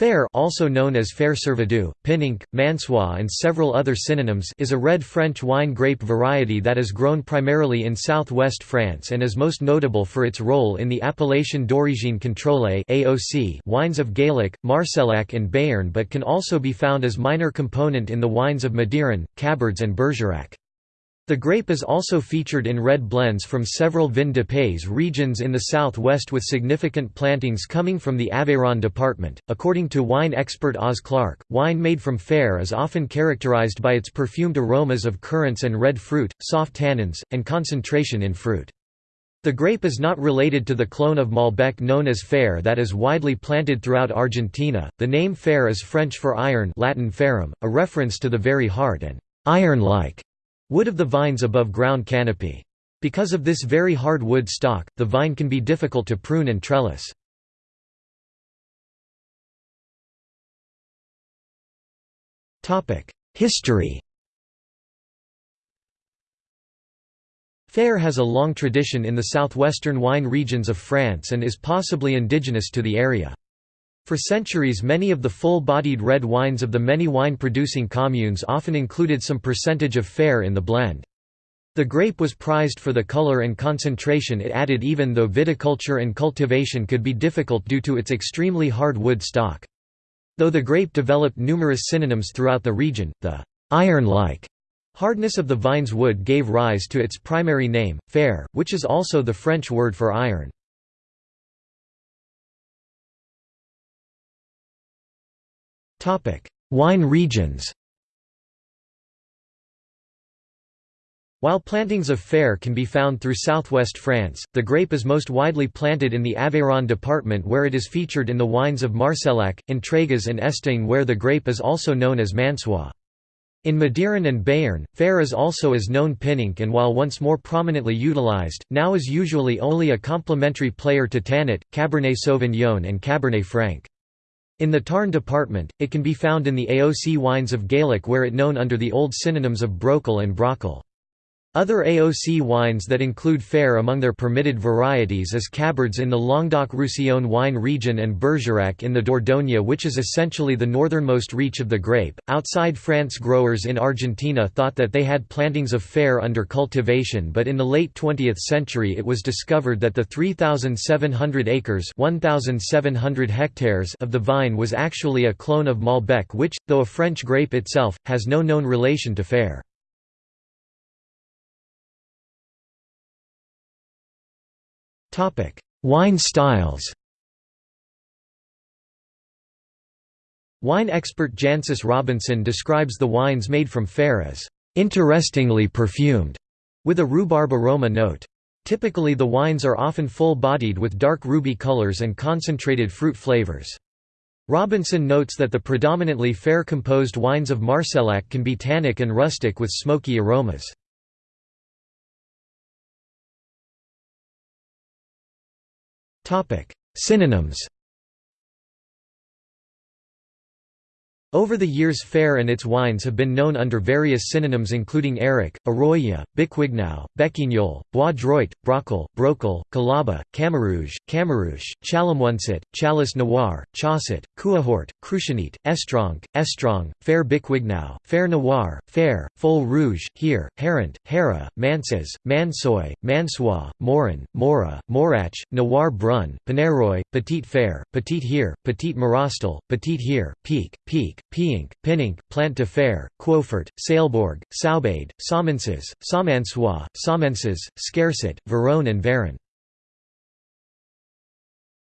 Fer also known as Fer Servadou, Pinenc, Mansois and several other synonyms is a red French wine grape variety that is grown primarily in southwest France and is most notable for its role in the Appellation d'origine contrôlée wines of Gaillac, Marcillac and Béarn but can also be found as minor component in the wines of Madiran, Cabardes and Bergerac. The grape is also featured in red blends from several Vin de Pays regions in the southwest with significant plantings coming from the Aveyron department. According to wine expert Oz Clarke, wine made from Fer is often characterized by its perfumed aromas of currants and red fruit, soft tannins, and concentration in fruit. The grape is not related to the clone of Malbec known as Fer that is widely planted throughout Argentina. The name Fer is French for iron, Latin ferrum, a reference to the very hard and iron-like Wood of the vine's above ground canopy. Because of this very hard wood stock, the vine can be difficult to prune and trellis. History Fair has a long tradition in the southwestern wine regions of France and is possibly indigenous to the area. For centuries many of the full-bodied red wines of the many wine-producing communes often included some percentage of Fer in the blend. The grape was prized for the color and concentration it added even though viticulture and cultivation could be difficult due to its extremely hard wood stock. Though the grape developed numerous synonyms throughout the region, the iron-like hardness of the vine's wood gave rise to its primary name, Fer, which is also the French word for iron. Wine regions While plantings of Fer can be found through southwest France, the grape is most widely planted in the Aveyron department where it is featured in the wines of Marcillac, Entraygues and Estaing where the grape is also known as Mansois. In Madiran and Béarn, Fer is also as known Pinenc and while once more prominently utilized, now is usually only a complementary player to Tannat, Cabernet Sauvignon and Cabernet Franc. In the Tarn department, it can be found in the AOC wines of Gaillac where it known under the old synonyms of Brocal and Brocal. Other AOC wines that include Fer among their permitted varieties is Cabardès in the Languedoc-Roussillon wine region and Bergerac in the Dordogne which is essentially the northernmost reach of the grape. Outside France growers in Argentina thought that they had plantings of Fer under cultivation but in the late 20th century it was discovered that the 3,700 acres 1,700 hectares of the vine was actually a clone of Malbec which, though a French grape itself, has no known relation to Fer. Wine styles Wine expert Jancis Robinson describes the wines made from Fer as interestingly perfumed, with a rhubarb aroma note. Typically the wines are often full-bodied with dark ruby colors and concentrated fruit flavors. Robinson notes that the predominantly Fer composed wines of Marcillac can be tannic and rustic with smoky aromas. Synonyms Over the years Fer and its wines have been known under various synonyms including Eric, Arroya, Biquignau, Bequignol, Bois Droit, Brocal, Brocal, Calaba, Camarouge, Camarouche, Chalamuansit, Chalice Noir, Chaussat, Couahort, Cruchanit, Estronc, Estrong, Fer Biquignau, Fer Noir, Fer, Fol Rouge, Here, Herant, Hera, Manses, Mansoy, Mansois, Morin, Mora, Morach, Noir Brun, Paneroy, Petite Fer, Petite Here, Petite Marastal, Petite Here, Peak, Peak, Piink, Pinenc, Plant de Fer, Quofert, Sailborg, Saubade, Saumenses, Saumansois, Saumenses, Scarcet, Verone and Varon.